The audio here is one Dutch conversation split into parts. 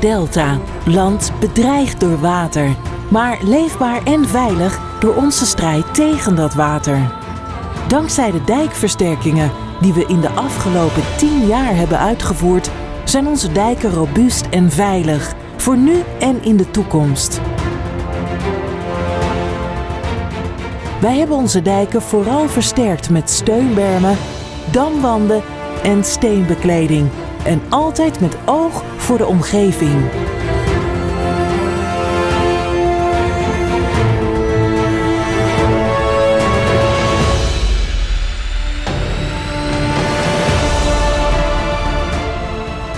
Delta. Land bedreigd door water, maar leefbaar en veilig door onze strijd tegen dat water. Dankzij de dijkversterkingen die we in de afgelopen 10 jaar hebben uitgevoerd, zijn onze dijken robuust en veilig, voor nu en in de toekomst. Wij hebben onze dijken vooral versterkt met steunbermen, damwanden en steenbekleding. En altijd met oog voor de omgeving.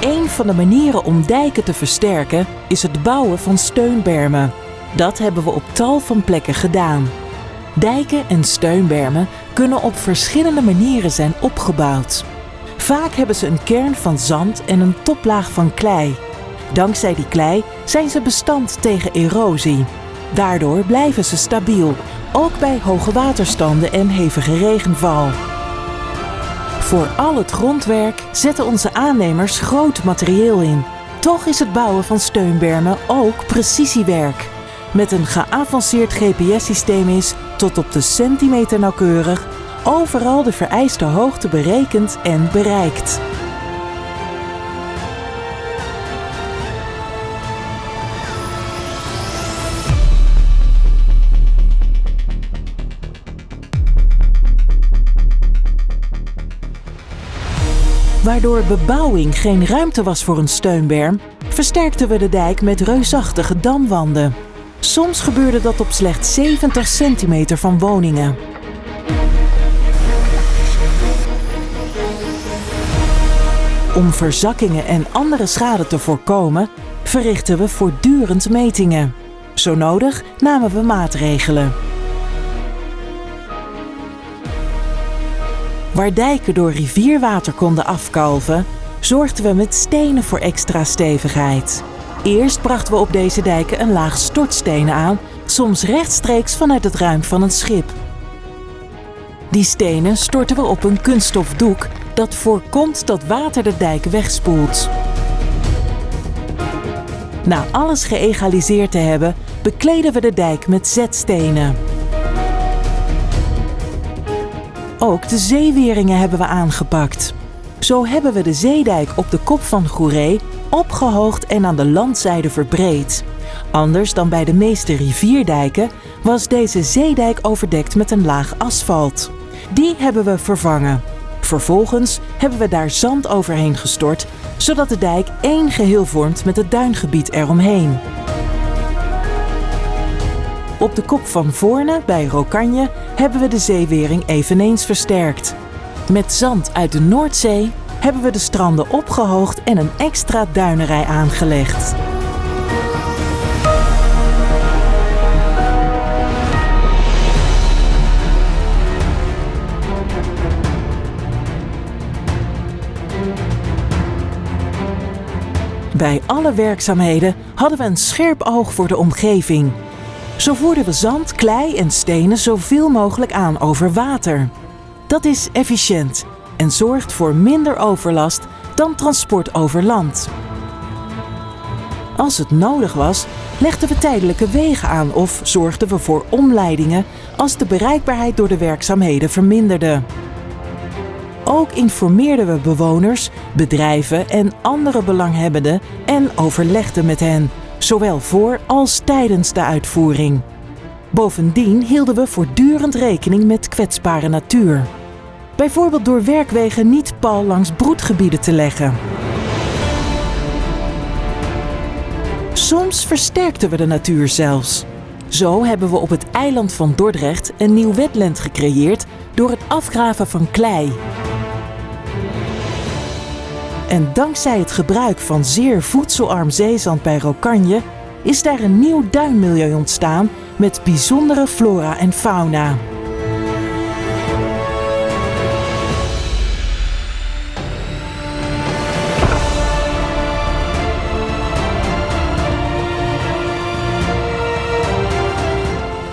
Een van de manieren om dijken te versterken is het bouwen van steunbermen. Dat hebben we op tal van plekken gedaan. Dijken en steunbermen kunnen op verschillende manieren zijn opgebouwd. Vaak hebben ze een kern van zand en een toplaag van klei. Dankzij die klei zijn ze bestand tegen erosie. Daardoor blijven ze stabiel, ook bij hoge waterstanden en hevige regenval. Voor al het grondwerk zetten onze aannemers groot materieel in. Toch is het bouwen van steunbermen ook precisiewerk. Met een geavanceerd GPS-systeem is, tot op de centimeter nauwkeurig, overal de vereiste hoogte berekend en bereikt. Waardoor bebouwing geen ruimte was voor een steunberm, versterkten we de dijk met reusachtige damwanden. Soms gebeurde dat op slechts 70 centimeter van woningen. Om verzakkingen en andere schade te voorkomen, verrichten we voortdurend metingen. Zo nodig namen we maatregelen. Waar dijken door rivierwater konden afkalven, zorgden we met stenen voor extra stevigheid. Eerst brachten we op deze dijken een laag stortstenen aan, soms rechtstreeks vanuit het ruim van een schip. Die stenen storten we op een kunststof doek dat voorkomt dat water de dijk wegspoelt. Na alles geëgaliseerd te hebben, bekleden we de dijk met zetstenen. Ook de zeeweringen hebben we aangepakt. Zo hebben we de zeedijk op de kop van Goeree opgehoogd en aan de landzijde verbreed. Anders dan bij de meeste rivierdijken was deze zeedijk overdekt met een laag asfalt. Die hebben we vervangen. Vervolgens hebben we daar zand overheen gestort, zodat de dijk één geheel vormt met het duingebied eromheen. Op de kop van Voorne bij Rokanje hebben we de zeewering eveneens versterkt. Met zand uit de Noordzee hebben we de stranden opgehoogd en een extra duinerij aangelegd. Bij alle werkzaamheden hadden we een scherp oog voor de omgeving. Zo voerden we zand, klei en stenen zoveel mogelijk aan over water. Dat is efficiënt en zorgt voor minder overlast dan transport over land. Als het nodig was, legden we tijdelijke wegen aan of zorgden we voor omleidingen als de bereikbaarheid door de werkzaamheden verminderde. Ook informeerden we bewoners, bedrijven en andere belanghebbenden en overlegden met hen, zowel voor als tijdens de uitvoering. Bovendien hielden we voortdurend rekening met kwetsbare natuur. Bijvoorbeeld door werkwegen niet pal langs broedgebieden te leggen. Soms versterkten we de natuur zelfs. Zo hebben we op het eiland van Dordrecht een nieuw wetland gecreëerd door het afgraven van klei. En dankzij het gebruik van zeer voedselarm zeezand bij Rokanje is daar een nieuw duinmilieu ontstaan met bijzondere flora en fauna.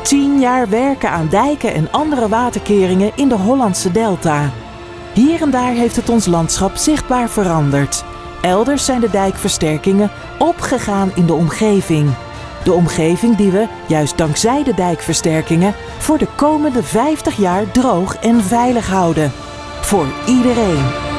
Tien jaar werken aan dijken en andere waterkeringen in de Hollandse Delta. Hier en daar heeft het ons landschap zichtbaar veranderd. Elders zijn de dijkversterkingen opgegaan in de omgeving. De omgeving die we, juist dankzij de dijkversterkingen, voor de komende 50 jaar droog en veilig houden. Voor iedereen.